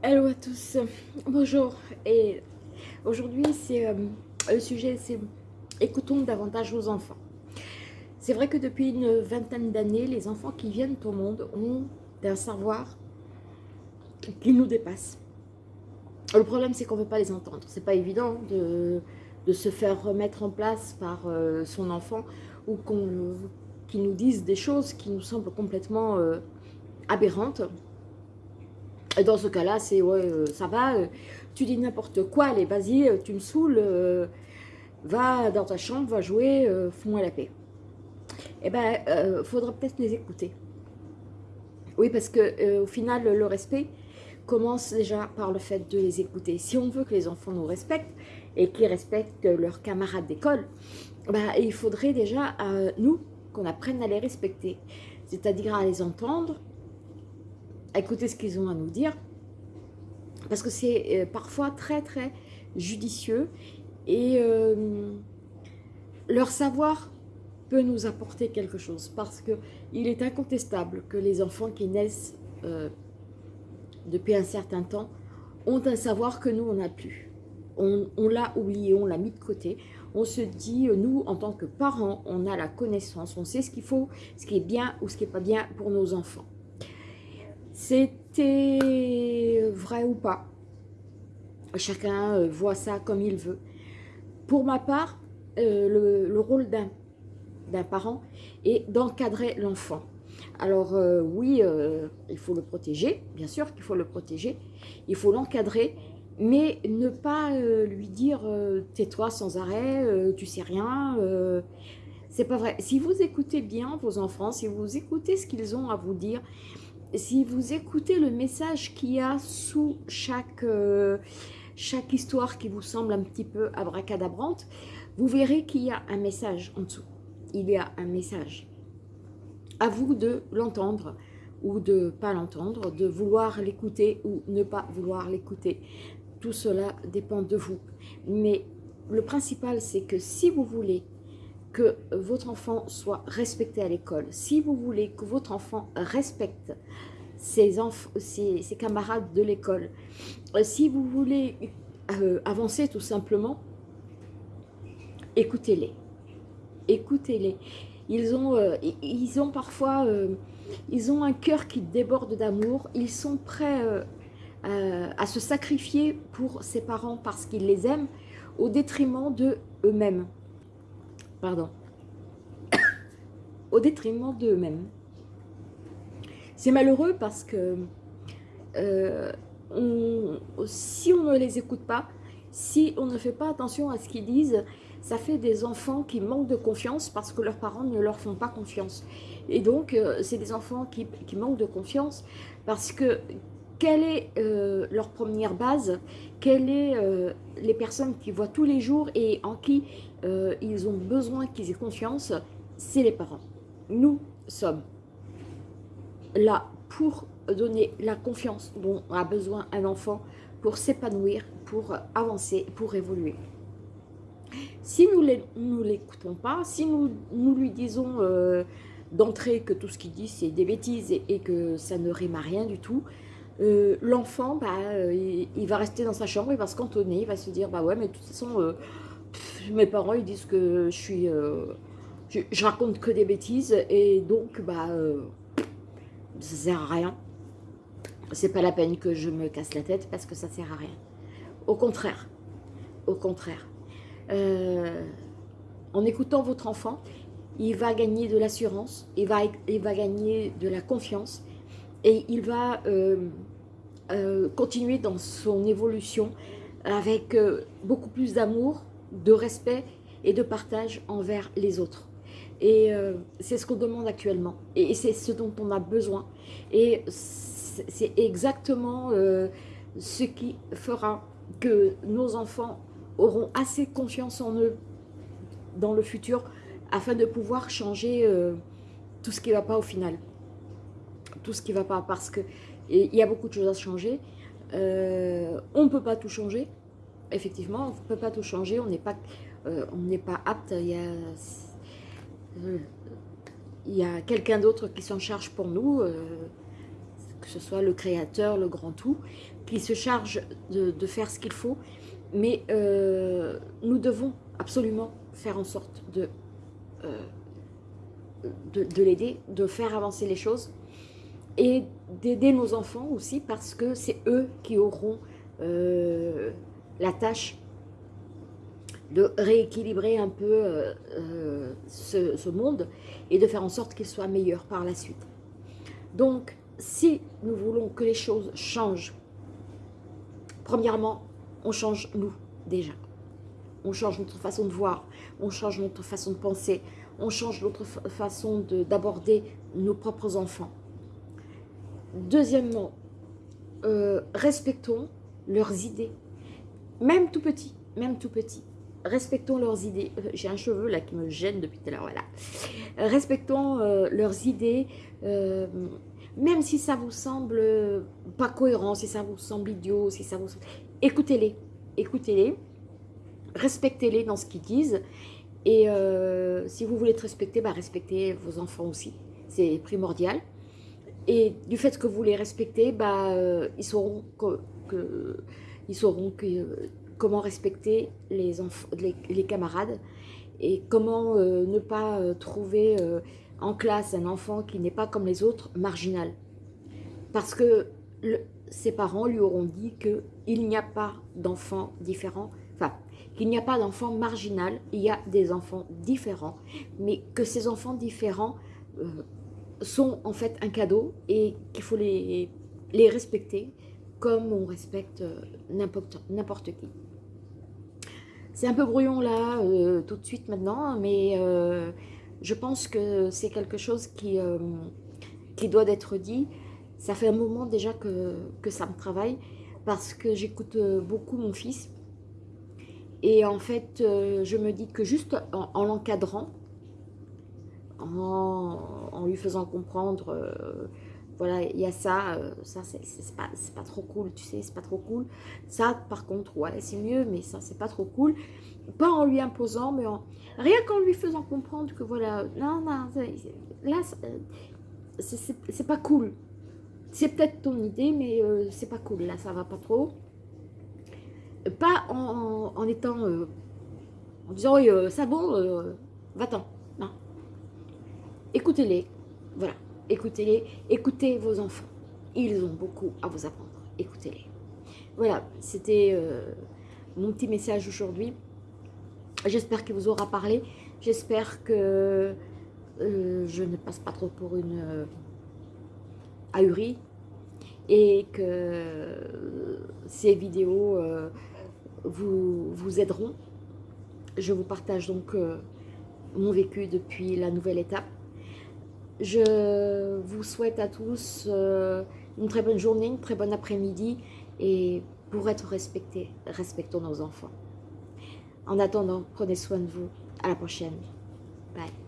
Hello à tous, bonjour et aujourd'hui c'est euh, le sujet c'est écoutons davantage vos enfants. C'est vrai que depuis une vingtaine d'années, les enfants qui viennent au monde ont un savoir qui nous dépasse. Le problème c'est qu'on ne veut pas les entendre, c'est pas évident de, se faire remettre en place par euh, son enfant ou qu'on qui nous dise des choses qui nous semblent complètement euh, aberrantes dans ce cas-là, c'est ouais, euh, ça va, euh, tu dis n'importe quoi, allez, vas-y, euh, tu me saoules, va dans ta chambre, va jouer, fous-moi la paix. Eh bien, il faudra peut-être les écouter. Oui, parce que au final, le respect commence déjà par le fait de les écouter. Si on veut que les enfants nous respectent et qu'ils respectent leurs camarades d'école, bah, il faudrait déjà, nous, qu'on apprenne à les respecter. C'est-à-dire à les entendre, écouter ce qu'ils ont à nous dire, parce que c'est euh, parfois très très judicieux et euh, leur savoir peut nous apporter quelque chose parce que il est incontestable que les enfants qui naissent euh, depuis un certain temps ont un savoir que nous on n'a plus. On, on l'a oublié, on l'a mis de côté. On se dit, nous en tant que parents, on a la connaissance, on sait ce qu'il faut, ce qui est bien ou ce qui n'est pas bien pour nos enfants. C'était vrai ou pas. Chacun euh, voit ça comme il veut. Pour ma part, euh, le, rôle d'un parent est d'encadrer l'enfant. Alors euh, oui, il faut le protéger, bien sûr qu'il faut le protéger, il faut l'encadrer, mais ne pas lui dire tais-toi sans arrêt, tu sais rien, c'est pas vrai. Si vous écoutez bien vos enfants, si vous écoutez ce qu'ils ont à vous dire, si vous écoutez le message qu'il y a sous chaque, euh, chaque histoire qui vous semble un petit peu abracadabrante, vous verrez qu'il y a un message en dessous. Il y a un message. À vous de l'entendre ou de pas l'entendre, de vouloir l'écouter ou ne pas vouloir l'écouter. Tout cela dépend de vous. Mais le principal, c'est que si vous voulez que votre enfant soit respecté à l'école, si vous voulez que votre enfant respecte ses, ses, camarades de l'école, euh, si vous voulez euh, avancer tout simplement, écoutez-les. Écoutez-les. Ils ont, euh, ils ont parfois ils ont un cœur qui déborde d'amour. Ils sont prêts à se sacrifier pour ses parents parce qu'ils les aiment au détriment de eux-mêmes pardon, au détriment d'eux-mêmes. C'est malheureux parce que euh, si on ne les écoute pas, si on ne fait pas attention à ce qu'ils disent, ça fait des enfants qui manquent de confiance parce que leurs parents ne leur font pas confiance. Et donc, euh, c'est des enfants qui, manquent de confiance parce que quelle est euh, leur première base Quelles sont les personnes qu'ils voient tous les jours et en qui euh, ils ont besoin qu'ils aient confiance, c'est les parents. Nous sommes là pour donner la confiance dont a besoin un enfant pour s'épanouir, pour avancer, pour évoluer. Si nous ne l'écoutons pas, si nous, lui disons euh, d'entrée que tout ce qu'il dit c'est des bêtises et, que ça ne rime à rien du tout, euh, l'enfant, bah, il, il, va rester dans sa chambre, il va se cantonner, il va se dire, bah ouais, mais de toute façon, mes parents ils disent que je suis euh, je, raconte que des bêtises et donc bah euh, ça sert à rien. C'est pas la peine que je me casse la tête parce que ça sert à rien. Au contraire au contraire. Euh, en écoutant votre enfant il va gagner de l'assurance il va, il va gagner de la confiance et il va continuer dans son évolution avec beaucoup plus d'amour de respect et de partage envers les autres. Et euh, c'est ce qu'on demande actuellement. Et c'est ce dont on a besoin. Et c'est exactement euh, ce qui fera que nos enfants auront assez confiance en eux dans le futur afin de pouvoir changer euh, tout ce qui ne va pas au final. Tout ce qui ne va pas parce que il y a beaucoup de choses à changer. on ne peut pas tout changer. Effectivement, on ne peut pas tout changer, on n'est pas, euh, pas apte, il y a, euh, il a quelqu'un d'autre qui s'en charge pour nous, euh, que ce soit le créateur, le grand tout, qui se charge de, faire ce qu'il faut, mais euh, nous devons absolument faire en sorte de, euh, de, l'aider, de faire avancer les choses et d'aider nos enfants aussi parce que c'est eux qui auront euh, la tâche de rééquilibrer un peu ce, ce, monde et de faire en sorte qu'il soit meilleur par la suite. Donc, si nous voulons que les choses changent, premièrement, on change nous déjà. On change notre façon de voir, on change notre façon de penser, on change notre façon d'aborder nos propres enfants. Deuxièmement, euh, respectons leurs idées, même tout petit, même tout petit. Respectons leurs idées. Euh, j'ai un cheveu là qui me gêne depuis tout à l'heure, voilà. respectons euh, leurs idées, même si ça vous semble pas cohérent, si ça vous semble idiot, si ça vous... Écoutez-les, écoutez-les, respectez-les dans ce qu'ils disent, et si vous voulez être respecté, bah, respectez vos enfants aussi, c'est primordial. Et du fait que vous les respectez, bah, euh, ils sauront, que, ils sauront que, comment respecter les, les, camarades, et comment euh, ne pas trouver en classe un enfant qui n'est pas comme les autres, marginal. Parce que ses parents lui auront dit qu'il n'y a pas d'enfants différents, enfin, qu'il n'y a pas d'enfants marginal, il y a des enfants différents, mais que ces enfants différents euh, sont en fait un cadeau et qu'il faut les, les respecter comme on respecte euh, n'importe qui. C'est un peu brouillon là, euh, tout de suite maintenant, mais je pense que c'est quelque chose qui, euh, qui doit être dit. Ça fait un moment déjà que, que ça me travaille parce que j'écoute euh, beaucoup mon fils. Et en fait, euh, je me dis que juste en, l'encadrant, en, lui faisant comprendre, voilà, il y a ça, ça c'est pas, pas trop cool, tu sais, c'est pas trop cool. Ça, par contre, ouais, c'est mieux, mais ça, c'est pas trop cool. Pas en lui imposant, mais en, Rien qu'en lui faisant comprendre que voilà, non, non, là, c'est pas cool. C'est peut-être ton idée, mais euh, c'est pas cool. Là, ça va pas trop. Pas en, étant, euh, en disant, oui, euh, ça bon, va-t'en. Écoutez-les. Voilà. Écoutez-les. Écoutez vos enfants. Ils ont beaucoup à vous apprendre. Écoutez-les. Voilà. C'était mon petit message aujourd'hui. J'espère qu'il vous aura parlé. J'espère que euh, je ne passe pas trop pour une euh, ahurie et que euh, ces vidéos vous, vous aideront. Je vous partage donc mon vécu depuis la nouvelle étape. Je vous souhaite à tous une très bonne journée, une très bonne après-midi et pour être respectés, respectons nos enfants. En attendant, prenez soin de vous. À la prochaine. Bye.